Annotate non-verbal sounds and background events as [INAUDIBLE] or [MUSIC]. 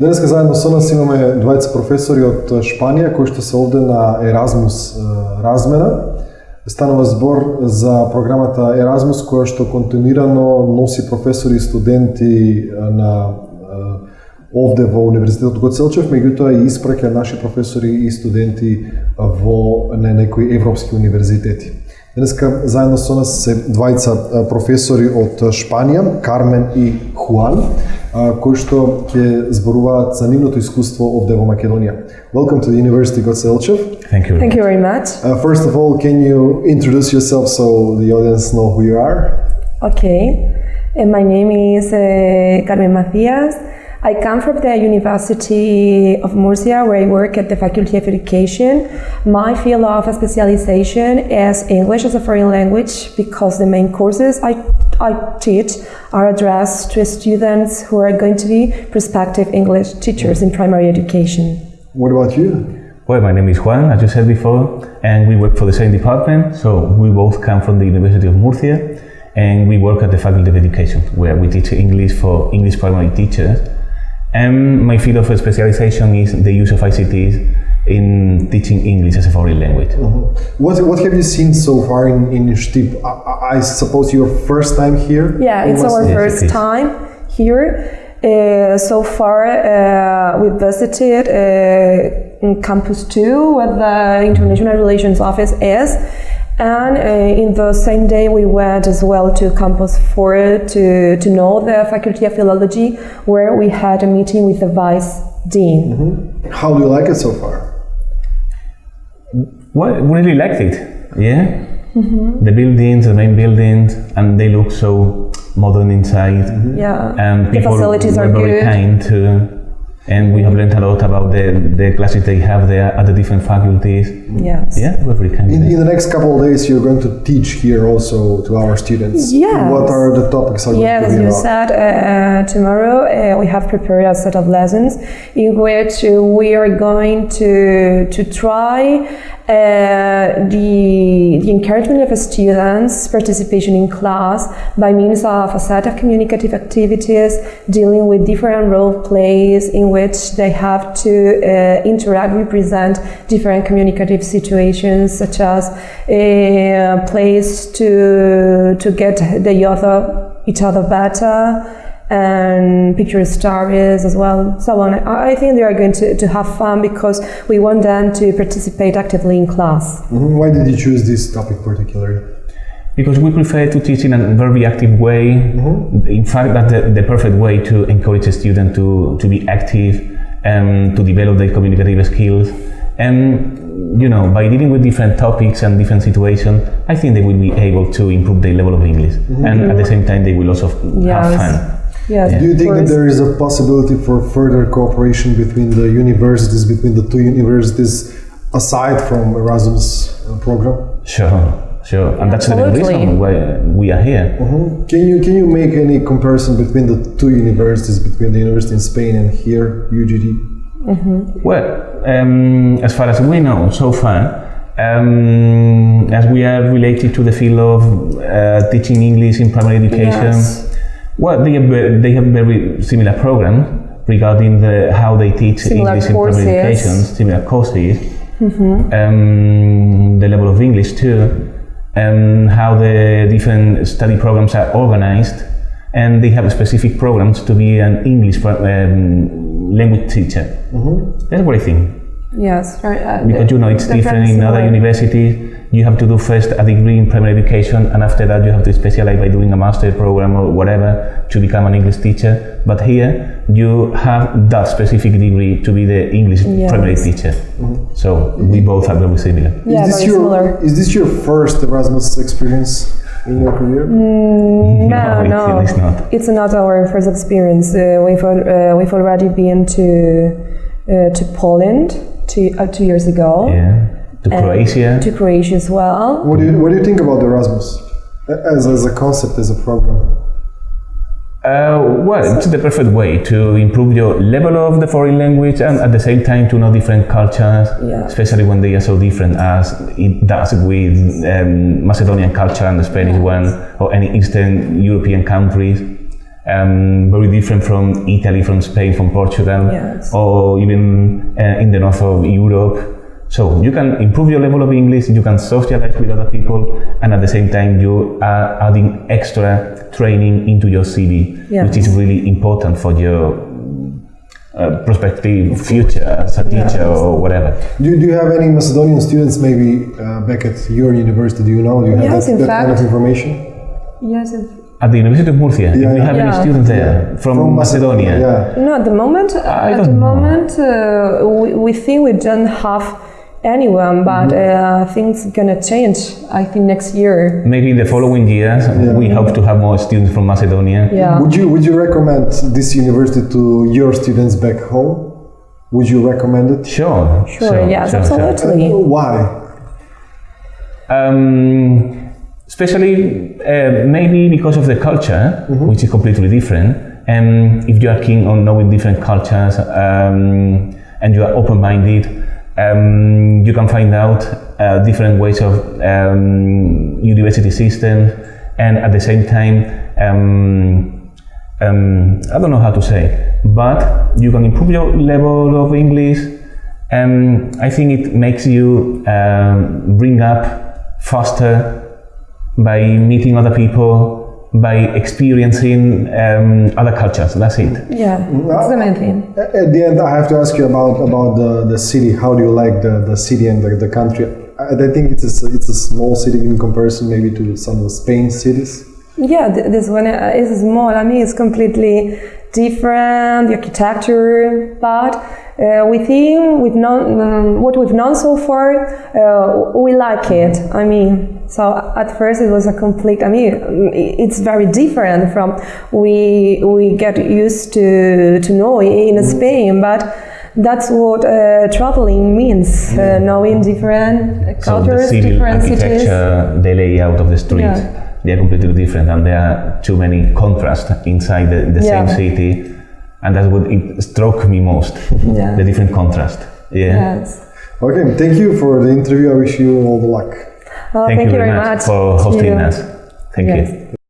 Денеска заедно со нас имаме двајца професори од Шпанија кои што се овде на Еразмус размена. Станува збор за програмата Еразмус која што континуирано носи професори и студенти на овде во Универзитетот Гоцелчев, меѓутоа и испраќа наши професори и студенти во на некои европски универзитети. Денеска заедно со нас се двајца професори од Шпанија, Кармен и Хуан, кои што ќе зборуваат за нивното искуство овде во Македонија. Welcome to the University Gocelchev. Thank you. Thank you very much. Uh, first of all, can you introduce yourself so the audience know who you are? Okay. And my name is uh, Carmen Macias. I come from the University of Murcia, where I work at the Faculty of Education. My field of specialization is English as a foreign language because the main courses I, I teach are addressed to students who are going to be prospective English teachers in primary education. What about you? Well, my name is Juan, as you said before, and we work for the same department. So we both come from the University of Murcia, and we work at the Faculty of Education, where we teach English for English primary teachers. And my field of specialization is the use of ICTs in teaching English as a foreign language. What, what have you seen so far in, in Stip? I, I suppose your first time here? Yeah, in it's our Yes, first it is. time here. Uh, so far, uh, we visited uh, in Campus 2, where the International Relations Office is. And uh, in the same day, we went as well to Campus 4 to, to know the Faculty of Philology, where we had a meeting with the Vice Dean. How do you like it so far? Well, we really liked it. Yeah. The buildings, the main buildings, and they look so modern inside. Yeah, And the people facilities were are very good. kind too. And we have learned a lot about the, the classes they have there at the different faculties. Yes. Yeah, we're kind. In, in the next couple of days, you're going to teach here also to our students. Yes. What are the topics are Yes, as you about? said, uh, tomorrow uh, we have prepared a set of lessons in which uh, we are going to to try uh, the, the encouragement of students' participation in class by means of a set of communicative activities dealing with different role plays in which they have to uh, interact, represent different communicative situations such as a place to to get the other each other better and picture stories as well so on I think they are going to, to have fun because we want them to participate actively in class Mhm. Why did you choose this topic particularly? Because we prefer to teach in a very active way. Mm-hmm. In fact, that's the, the perfect way to encourage a student to, to be active and to develop their communicative skills. And, you know, by dealing with different topics and different situations, I think they will be able to improve their level of English. Mm-hmm. And at the same time, they will also f- have fun. yes Do you think that there is a possibility for further cooperation between the universities, between the two universities, aside from Erasmus uh, program? Sure, sure. And that's the Absolutely. reason why we are here. Mhm. Can you can you make any comparison between the two universities, between the university in Spain and here, UGD? Well, um, as far as we know so far, um, as we are related to the field of uh, teaching English in primary education, Yes. well, they have, they have very similar programs regarding the, how they teach Similar English courses. in primary education, similar courses, um, the level of English too, and how the different study programs are organized, and they have specific programs to be an English um, language teacher. That's what I think. Yes very, uh, Because you know it's different in other universities. You have to do first a degree in primary education, and after that you have to specialize by doing a master program or whatever to become an English teacher. But here you have that specific degree to be the English Yes. primary teacher. So we both are very similar. yeah is this very your similar is this your first Erasmus experience in your career? no [LAUGHS] No, no it is not. it's not our first experience uh, we've, al- uh, we've already been to uh, to Poland two, uh, two years ago Yeah. To Croatia. to Croatia as well What do you what do you think about Erasmus as as a concept as a program? Uh, well, it's the perfect way to improve your level of the foreign language and at the same time to know different cultures, Yeah. especially when they are so different as it does with um, Macedonian culture and the Spanish one or any Eastern European countries. Um, very different from Italy, from Spain, from Portugal, Yes. or even uh, in the north of Europe. So you can improve your level of English, you can socialize with other people, and at the same time you are adding extra training into your CV, which is really important for your uh, prospective future as a teacher or whatever. Do, do you have any Macedonian students maybe uh, back at your university? Do you know? Do you have Yes, that, in that kind of information? Yes. If, At the University of Murcia, Yeah, do we yeah. have any students there from, Macedonia? Yeah. no, at the moment, I at the moment, uh, we, we think we don't have anyone, but uh, things gonna change. I think next year. Maybe in the following years, we hope to have more students from Macedonia. Yeah. Would you would you recommend this university to your students back home? Would you recommend it? Sure. Sure. yes. absolutely. Why? Um, especially uh, maybe because of the culture, which is completely different. And if you are keen on knowing different cultures um, and you are open-minded, um, you can find out uh, different ways of um, university system, and at the same time, um, um, I don't know how to say, but you can improve your level of English. And I think it makes you um, bring up faster by meeting other people, by experiencing um, other cultures. That's it. Yeah. That's the main thing. At the end, I have to ask you about about the, the city. How do you like the, the city and the, the country? I, I think it's a, it's a small city in comparison maybe to some of the Spain cities. Yeah, this one uh, is small. I mean, it's completely different, the architecture, but uh, we think we've known um, what we've known so far. Uh, we like it. I mean, so at first it was a complete. I mean, it's very different from we we get used to to know in Spain, but. That's what uh, traveling means, uh, knowing different So cultures, civil different cities. architecture, the layout of the street Yeah. they are completely different, and there are too many contrasts inside the, the same city, and that's what it struck me most, [LAUGHS] Yeah. the different contrast. Yeah. Yes. Okay, thank you for the interview. I wish you all the luck. Well, Thank, thank, you very much, for hosting you. us. Thank Yes. you.